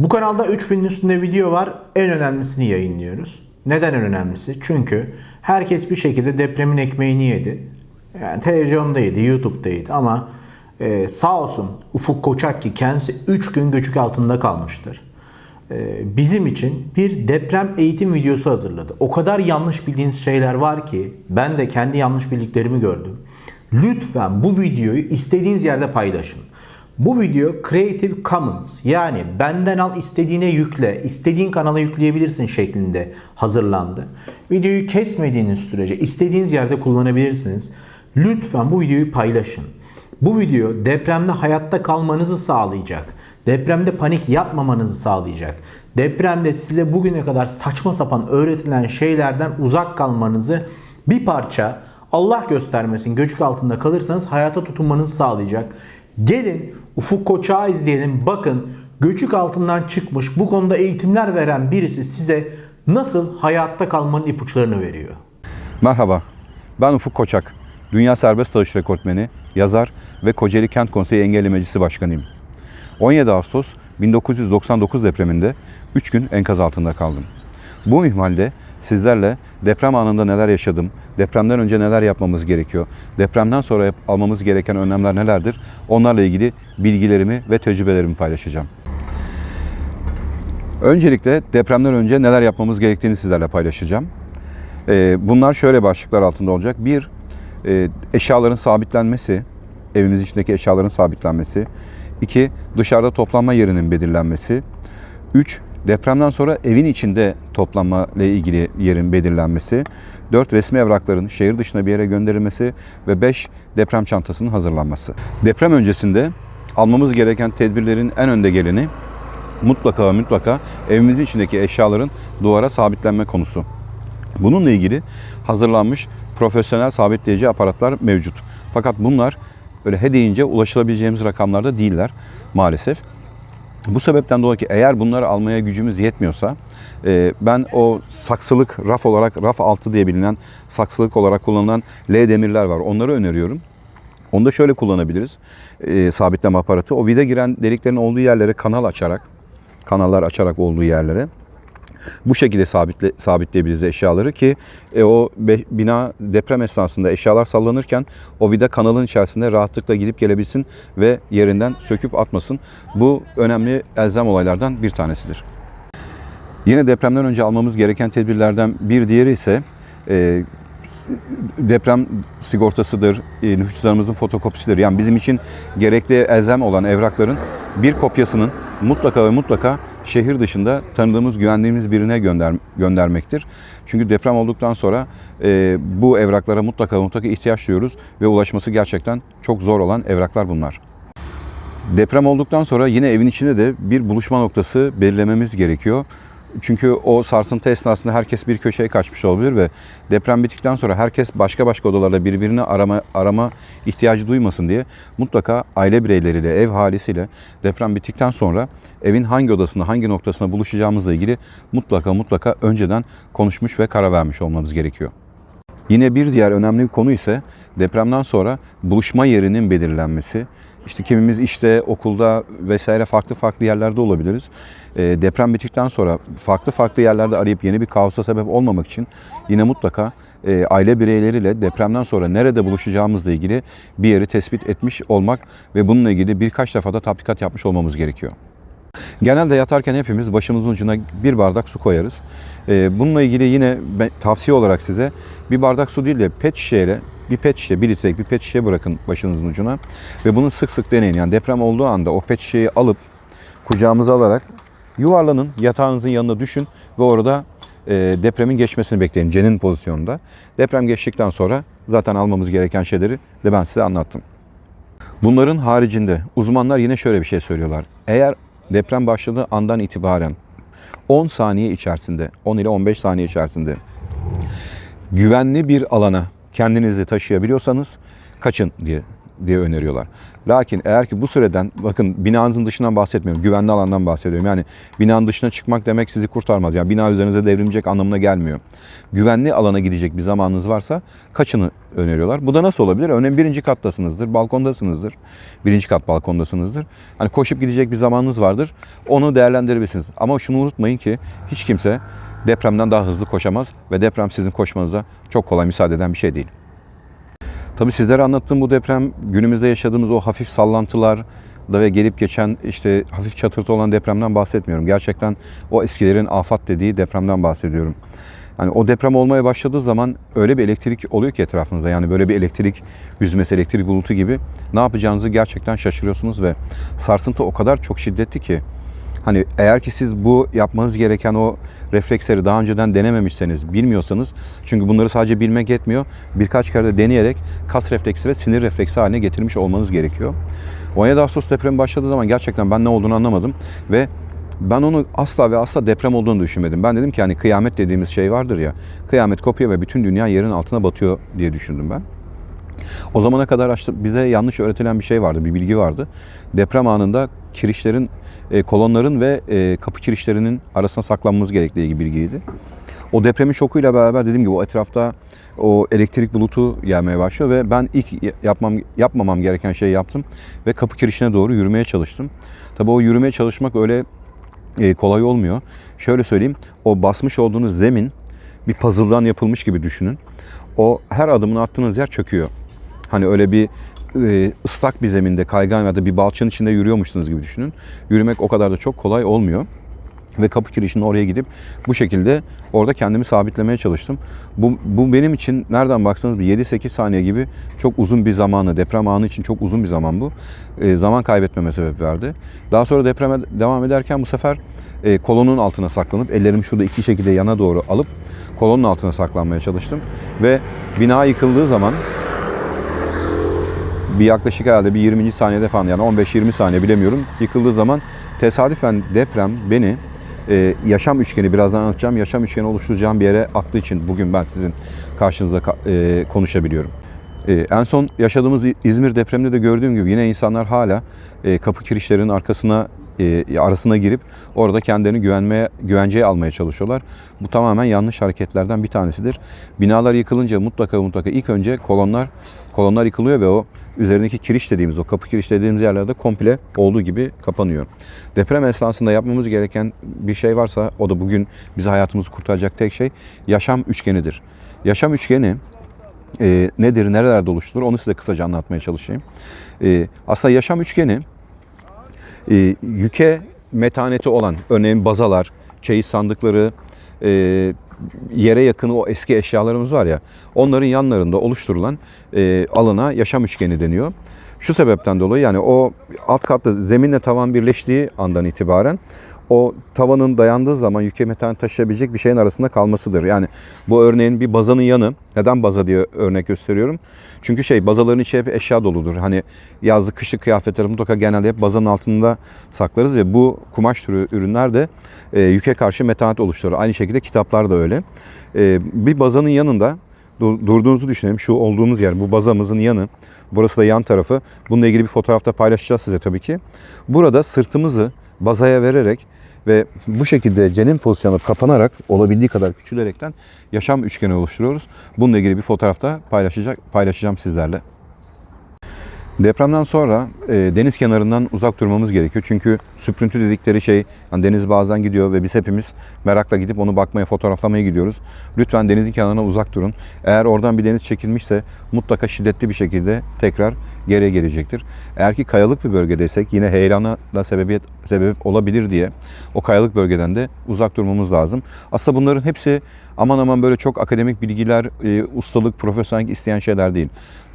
Bu kanalda 3000'in üstünde video var. En önemlisini yayınlıyoruz. Neden en önemlisi? Çünkü herkes bir şekilde depremin ekmeğini yedi. Yani televizyonda yedi, YouTube'da yedi ama e, sağ olsun Ufuk Koçak ki kendisi 3 gün göçük altında kalmıştır. E, bizim için bir deprem eğitim videosu hazırladı. O kadar yanlış bildiğiniz şeyler var ki ben de kendi yanlış bildiklerimi gördüm. Lütfen bu videoyu istediğiniz yerde paylaşın. Bu video Creative Commons yani benden al istediğine yükle, istediğin kanala yükleyebilirsin şeklinde hazırlandı. Videoyu kesmediğiniz sürece istediğiniz yerde kullanabilirsiniz. Lütfen bu videoyu paylaşın. Bu video depremde hayatta kalmanızı sağlayacak. Depremde panik yapmamanızı sağlayacak. Depremde size bugüne kadar saçma sapan öğretilen şeylerden uzak kalmanızı bir parça Allah göstermesin göçük altında kalırsanız hayata tutunmanızı sağlayacak. Gelin Ufuk Koçak'ı izleyelim. Bakın göçük altından çıkmış bu konuda eğitimler veren birisi size nasıl hayatta kalmanın ipuçlarını veriyor. Merhaba, ben Ufuk Koçak. Dünya Serbest Dalış Rekortmeni, yazar ve Kocaeli Kent Konseyi Engelli Meclisi Başkanıyım. 17 Ağustos 1999 depreminde 3 gün enkaz altında kaldım. Bu ihmalde sizlerle deprem anında neler yaşadım, depremden önce neler yapmamız gerekiyor, depremden sonra almamız gereken önlemler nelerdir, onlarla ilgili bilgilerimi ve tecrübelerimi paylaşacağım. Öncelikle depremden önce neler yapmamız gerektiğini sizlerle paylaşacağım. Ee, Bunlar şöyle başlıklar altında olacak. Bir, e, eşyaların sabitlenmesi, evimiz içindeki eşyaların sabitlenmesi. İki, dışarıda toplanma yerinin belirlenmesi. Üç, depremden sonra evin içinde toplanma ile ilgili yerin belirlenmesi. Dört, resmi evrakların şehir dışına bir yere gönderilmesi. Ve beş, deprem çantasının hazırlanması. Deprem öncesinde almamız gereken tedbirlerin en önde geleni mutlaka mutlaka evimizin içindeki eşyaların duvara sabitlenme konusu. Bununla ilgili hazırlanmış profesyonel sabitleyici aparatlar mevcut. Fakat bunlar öyle he deyince ulaşılabileceğimiz rakamlarda değiller maalesef. Bu sebepten dolayı ki eğer bunları almaya gücümüz yetmiyorsa e, ben o saksılık raf olarak raf altı diye bilinen saksılık olarak kullanılan L demirler var. Onları öneriyorum. Onu da şöyle kullanabiliriz. e, sabitleme aparatı. O vida giren deliklerin olduğu yerlere kanal açarak, kanallar açarak olduğu yerlere bu şekilde sabitle, sabitleyebiliriz eşyaları ki e, o be- bina deprem esnasında eşyalar sallanırken o vida kanalın içerisinde rahatlıkla gidip gelebilsin ve yerinden söküp atmasın. Bu önemli elzem olaylardan bir tanesidir. Yine depremden önce almamız gereken tedbirlerden bir diğeri ise e, deprem sigortasıdır, e, nüfuslarımızın fotokopisidir. Yani bizim için gerekli elzem olan evrakların bir kopyasının mutlaka ve mutlaka şehir dışında tanıdığımız, güvendiğimiz birine gönder, göndermektir. Çünkü deprem olduktan sonra e, bu evraklara mutlaka mutlaka ihtiyaç duyuyoruz ve ulaşması gerçekten çok zor olan evraklar bunlar. Deprem olduktan sonra yine evin içinde de bir buluşma noktası belirlememiz gerekiyor. Çünkü o sarsıntı esnasında herkes bir köşeye kaçmış olabilir ve deprem bittikten sonra herkes başka başka odalarda birbirini arama arama ihtiyacı duymasın diye mutlaka aile bireyleriyle, ev halisiyle deprem bittikten sonra evin hangi odasında, hangi noktasında buluşacağımızla ilgili mutlaka mutlaka önceden konuşmuş ve karar vermiş olmamız gerekiyor. Yine bir diğer önemli bir konu ise depremden sonra buluşma yerinin belirlenmesi. İşte kimimiz işte okulda vesaire farklı farklı yerlerde olabiliriz. E, deprem bittikten sonra farklı farklı yerlerde arayıp yeni bir kaosa sebep olmamak için yine mutlaka e, aile bireyleriyle depremden sonra nerede buluşacağımızla ilgili bir yeri tespit etmiş olmak ve bununla ilgili birkaç defa da tatbikat yapmış olmamız gerekiyor. Genelde yatarken hepimiz başımızın ucuna bir bardak su koyarız. Ee, Bununla ilgili yine tavsiye olarak size bir bardak su değil de pet şişeyle bir pet şişe, bir litrelik bir pet şişe bırakın başınızın ucuna ve bunu sık sık deneyin. Yani deprem olduğu anda o pet şişeyi alıp kucağımıza alarak yuvarlanın, yatağınızın yanına düşün ve orada e, depremin geçmesini bekleyin cenin pozisyonunda. Deprem geçtikten sonra zaten almamız gereken şeyleri de ben size anlattım. Bunların haricinde uzmanlar yine şöyle bir şey söylüyorlar. Eğer deprem başladığı andan itibaren 10 saniye içerisinde, 10 ile 15 saniye içerisinde güvenli bir alana kendinizi taşıyabiliyorsanız kaçın diye diye öneriyorlar. Lakin eğer ki bu süreden bakın binanızın dışından bahsetmiyorum. Güvenli alandan bahsediyorum. Yani binanın dışına çıkmak demek sizi kurtarmaz. Yani bina üzerinize devrilecek anlamına gelmiyor. Güvenli alana gidecek bir zamanınız varsa kaçını öneriyorlar. Bu da nasıl olabilir? Örneğin birinci kattasınızdır, balkondasınızdır. Birinci kat balkondasınızdır. Hani koşup gidecek bir zamanınız vardır. Onu değerlendirebilirsiniz. Ama şunu unutmayın ki hiç kimse depremden daha hızlı koşamaz ve deprem sizin koşmanıza çok kolay müsaade eden bir şey değil. Tabii sizlere anlattığım bu deprem günümüzde yaşadığımız o hafif sallantılar da ve gelip geçen işte hafif çatırtı olan depremden bahsetmiyorum. Gerçekten o eskilerin afat dediği depremden bahsediyorum. Hani o deprem olmaya başladığı zaman öyle bir elektrik oluyor ki etrafınızda. Yani böyle bir elektrik yüzmesi, elektrik bulutu gibi ne yapacağınızı gerçekten şaşırıyorsunuz ve sarsıntı o kadar çok şiddetli ki Hani eğer ki siz bu yapmanız gereken o refleksleri daha önceden denememişseniz, bilmiyorsanız çünkü bunları sadece bilmek yetmiyor. Birkaç kere de deneyerek kas refleksi ve sinir refleksi haline getirmiş olmanız gerekiyor. 17 Ağustos depremi başladığı zaman gerçekten ben ne olduğunu anlamadım ve ben onu asla ve asla deprem olduğunu düşünmedim. Ben dedim ki hani kıyamet dediğimiz şey vardır ya. Kıyamet kopuyor ve bütün dünya yerin altına batıyor diye düşündüm ben. O zamana kadar bize yanlış öğretilen bir şey vardı, bir bilgi vardı. Deprem anında kirişlerin, e, kolonların ve e, kapı kirişlerinin arasına saklanmamız gerektiği bilgiydi. O depremin şokuyla beraber dediğim gibi o etrafta o elektrik bulutu gelmeye başlıyor ve ben ilk yapmam yapmamam gereken şeyi yaptım ve kapı kirişine doğru yürümeye çalıştım. Tabii o yürümeye çalışmak öyle e, kolay olmuyor. Şöyle söyleyeyim, o basmış olduğunuz zemin bir puzzle'dan yapılmış gibi düşünün. O her adımını attığınız yer çöküyor. Hani öyle bir e, ıslak bir zeminde kaygan ya da bir balçın içinde yürüyormuşsunuz gibi düşünün. Yürümek o kadar da çok kolay olmuyor. Ve kapı kirişinin oraya gidip bu şekilde orada kendimi sabitlemeye çalıştım. Bu, bu benim için nereden baksanız bir 7-8 saniye gibi çok uzun bir zamanı, deprem anı için çok uzun bir zaman bu. E, zaman kaybetmeme sebep verdi. Daha sonra depreme devam ederken bu sefer e, kolonun altına saklanıp ellerimi şurada iki şekilde yana doğru alıp kolonun altına saklanmaya çalıştım. Ve bina yıkıldığı zaman bir yaklaşık herhalde bir 20. saniyede falan yani 15-20 saniye bilemiyorum yıkıldığı zaman tesadüfen deprem beni e, yaşam üçgeni birazdan anlatacağım yaşam üçgeni oluşturacağım bir yere attığı için bugün ben sizin karşınızda ka- e, konuşabiliyorum. E, en son yaşadığımız İzmir depreminde de gördüğüm gibi yine insanlar hala e, kapı kirişlerinin arkasına e, arasına girip orada kendilerini güvenmeye güvenceye almaya çalışıyorlar. Bu tamamen yanlış hareketlerden bir tanesidir. Binalar yıkılınca mutlaka mutlaka ilk önce kolonlar kolonlar yıkılıyor ve o üzerindeki kiriş dediğimiz o kapı kiriş dediğimiz yerlerde komple olduğu gibi kapanıyor. Deprem esnasında yapmamız gereken bir şey varsa o da bugün bizi hayatımızı kurtaracak tek şey yaşam üçgenidir. Yaşam üçgeni e, nedir, nerelerde oluşturulur onu size kısaca anlatmaya çalışayım. E, aslında yaşam üçgeni e, yüke metaneti olan örneğin bazalar, çeyiz sandıkları, e, yere yakın o eski eşyalarımız var ya onların yanlarında oluşturulan e, alana yaşam üçgeni deniyor. Şu sebepten dolayı yani o alt katta zeminle tavan birleştiği andan itibaren o tavanın dayandığı zaman yüke metan taşıyabilecek bir şeyin arasında kalmasıdır. Yani bu örneğin bir bazanın yanı. Neden baza diye örnek gösteriyorum? Çünkü şey bazaların içi hep eşya doludur. Hani yazlık kışlık kıyafetleri mutlaka genelde hep bazanın altında saklarız ve bu kumaş türü ürünler de e, yüke karşı metanet oluşturur. Aynı şekilde kitaplar da öyle. E, bir bazanın yanında durduğunuzu düşünelim. Şu olduğumuz yer bu bazamızın yanı. Burası da yan tarafı. Bununla ilgili bir fotoğrafta paylaşacağız size tabii ki. Burada sırtımızı bazaya vererek ve bu şekilde cenin pozisyonu kapanarak olabildiği kadar küçülerekten yaşam üçgeni oluşturuyoruz. Bununla ilgili bir fotoğrafta paylaşacak paylaşacağım sizlerle. Depremden sonra e, deniz kenarından uzak durmamız gerekiyor. Çünkü süprüntü dedikleri şey hani deniz bazen gidiyor ve biz hepimiz merakla gidip onu bakmaya, fotoğraflamaya gidiyoruz. Lütfen denizin kenarına uzak durun. Eğer oradan bir deniz çekilmişse mutlaka şiddetli bir şekilde tekrar geriye gelecektir. Eğer ki kayalık bir bölgedeysek yine heyelana da sebebiyet sebep olabilir diye o kayalık bölgeden de uzak durmamız lazım. Aslında bunların hepsi aman aman böyle çok akademik bilgiler, e, ustalık, profesyonellik isteyen şeyler değil.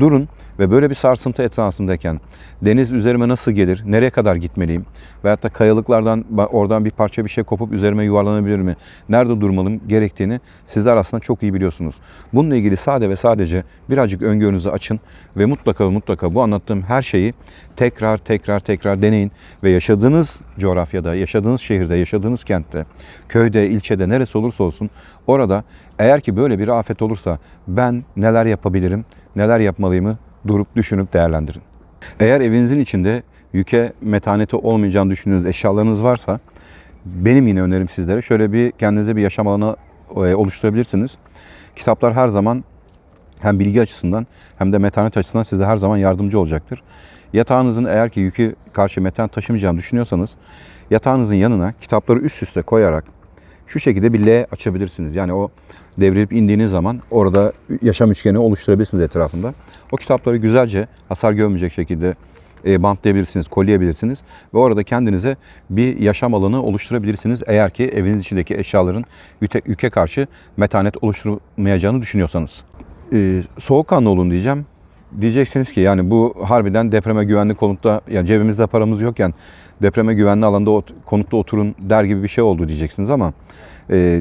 Durun ve böyle bir sarsıntı esnasındayken deniz üzerime nasıl gelir, nereye kadar gitmeliyim veyahut da kayalıklardan oradan bir parça bir şey kopup üzerime yuvarlanabilir mi, nerede durmalım gerektiğini sizler aslında çok iyi biliyorsunuz. Bununla ilgili sade ve sadece birazcık öngörünüzü açın ve mutlaka mutlaka bu anlattığım her şeyi tekrar tekrar tekrar deneyin ve yaşadığınız coğrafyada, yaşadığınız şehirde, yaşadığınız kentte, köyde, ilçede neresi olursa olsun orada eğer ki böyle bir afet olursa ben neler yapabilirim, neler yapmalıyımı durup düşünüp değerlendirin. Eğer evinizin içinde yüke metaneti olmayacağını düşündüğünüz eşyalarınız varsa benim yine önerim sizlere şöyle bir kendinize bir yaşam alanı e, oluşturabilirsiniz. Kitaplar her zaman hem bilgi açısından hem de metanet açısından size her zaman yardımcı olacaktır. Yatağınızın eğer ki yükü karşı metanet taşımayacağını düşünüyorsanız yatağınızın yanına kitapları üst üste koyarak şu şekilde bir L açabilirsiniz. Yani o devrilip indiğiniz zaman orada yaşam üçgeni oluşturabilirsiniz etrafında. O kitapları güzelce hasar görmeyecek şekilde e, bantlayabilirsiniz, kolyeyebilirsiniz ve orada kendinize bir yaşam alanı oluşturabilirsiniz. Eğer ki eviniz içindeki eşyaların yüke, karşı metanet oluşturmayacağını düşünüyorsanız. E, soğukkanlı olun diyeceğim. Diyeceksiniz ki yani bu harbiden depreme güvenli konutta, yani cebimizde paramız yokken depreme güvenli alanda ot- konutta oturun der gibi bir şey oldu diyeceksiniz ama e,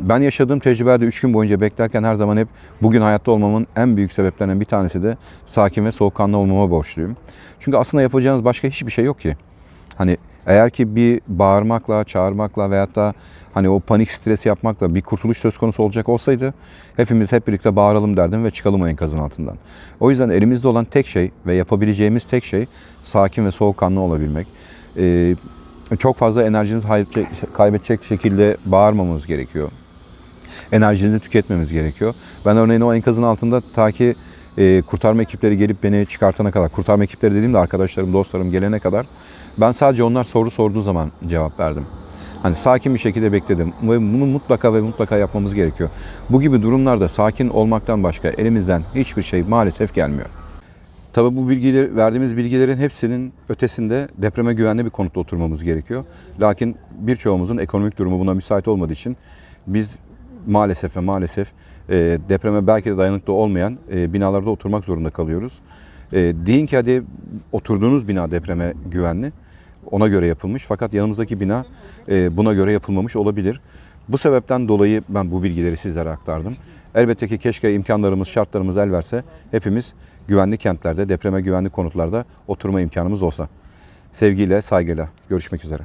ben yaşadığım tecrübelerde 3 gün boyunca beklerken her zaman hep bugün hayatta olmamın en büyük sebeplerinden bir tanesi de sakin ve soğukkanlı olmama borçluyum. Çünkü aslında yapacağınız başka hiçbir şey yok ki. Hani eğer ki bir bağırmakla, çağırmakla veyahut da hani o panik stres yapmakla bir kurtuluş söz konusu olacak olsaydı hepimiz hep birlikte bağıralım derdim ve çıkalım o enkazın altından. O yüzden elimizde olan tek şey ve yapabileceğimiz tek şey sakin ve soğukkanlı olabilmek. Ee, çok fazla enerjinizi kaybedecek şekilde bağırmamamız gerekiyor. Enerjinizi tüketmemiz gerekiyor. Ben örneğin o enkazın altında ta ki e, kurtarma ekipleri gelip beni çıkartana kadar, kurtarma ekipleri dediğimde arkadaşlarım, dostlarım gelene kadar ben sadece onlar soru sorduğu zaman cevap verdim. Hani sakin bir şekilde bekledim ve bunu mutlaka ve mutlaka yapmamız gerekiyor. Bu gibi durumlarda sakin olmaktan başka elimizden hiçbir şey maalesef gelmiyor. Tabii bu bilgileri, verdiğimiz bilgilerin hepsinin ötesinde depreme güvenli bir konutta oturmamız gerekiyor. Lakin birçoğumuzun ekonomik durumu buna müsait olmadığı için biz maalesef ve maalesef e, depreme belki de dayanıklı olmayan e, binalarda oturmak zorunda kalıyoruz. E, deyin ki hadi oturduğunuz bina depreme güvenli, ona göre yapılmış fakat yanımızdaki bina e, buna göre yapılmamış olabilir. Bu sebepten dolayı ben bu bilgileri sizlere aktardım. Elbette ki keşke imkanlarımız, şartlarımız el verse hepimiz güvenli kentlerde, depreme güvenli konutlarda oturma imkanımız olsa. Sevgiyle, saygıyla görüşmek üzere.